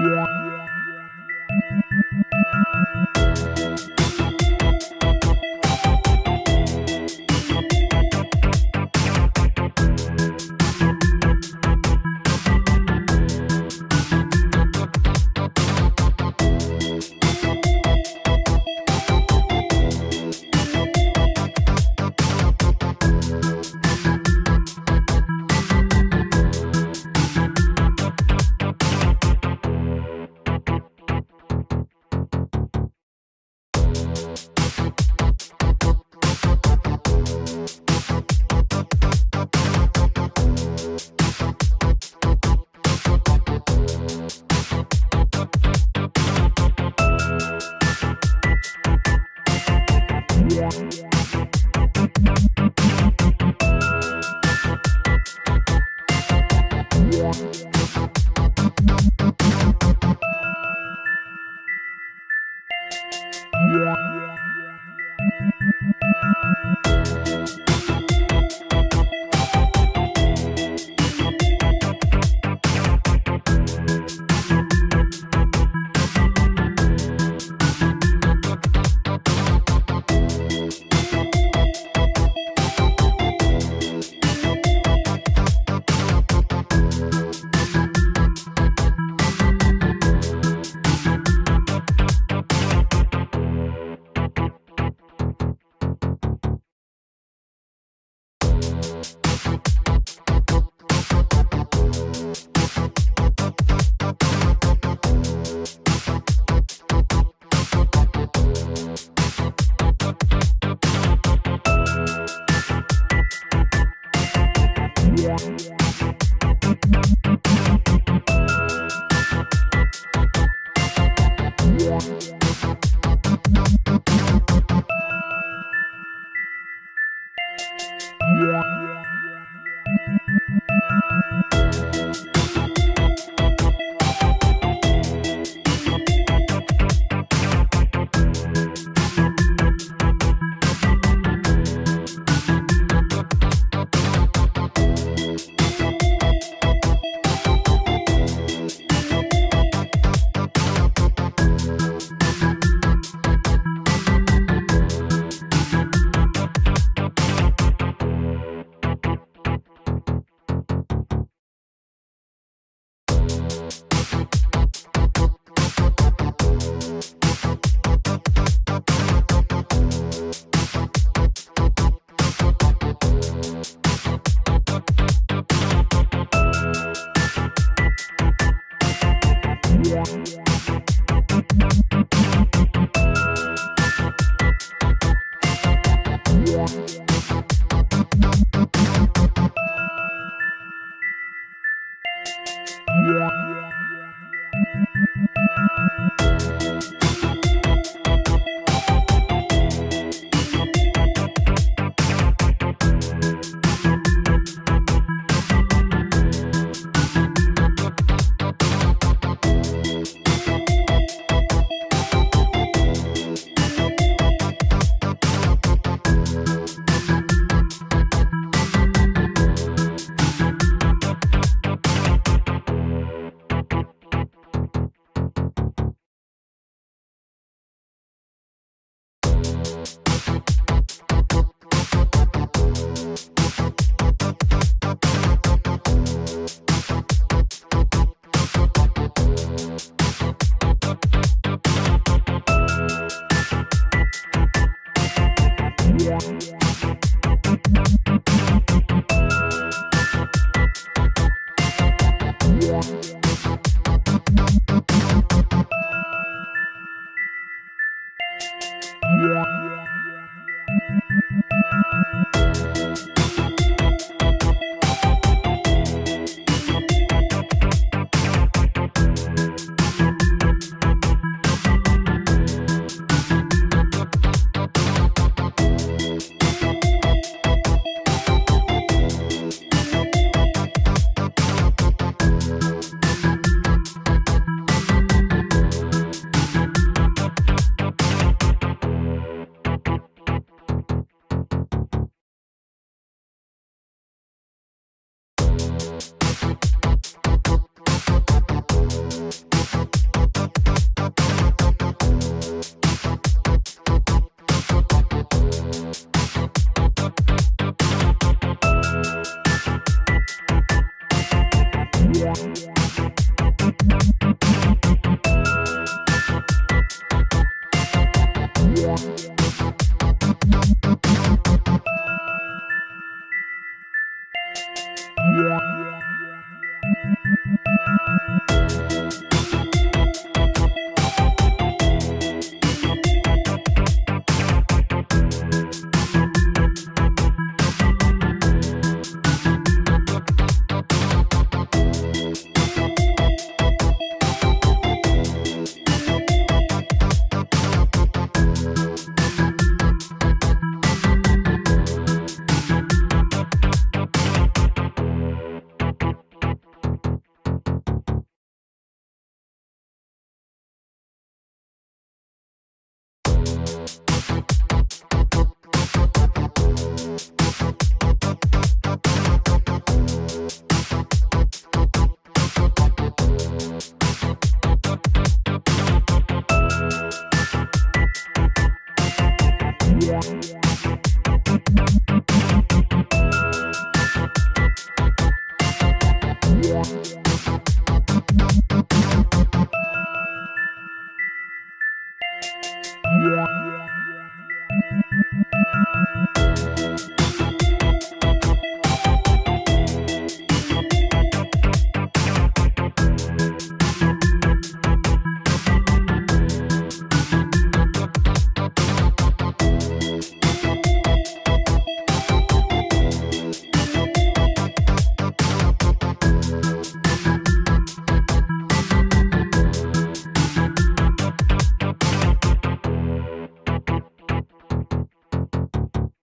Yeah. Yeah.